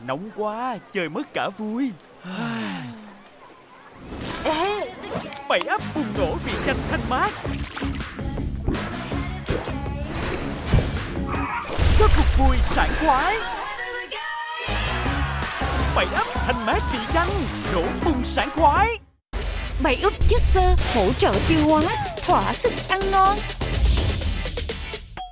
Nóng quá Chơi mất cả vui. Ê, Bảy ấp bùng nổ vì tranh thanh mát. Có cuộc vui sảng khoái. Bảy ấp thanh mát vị tranh Nổ bùng sảng khoái. Bảy ấp chất xơ hỗ trợ tiêu hóa, thỏa sức ăn ngon.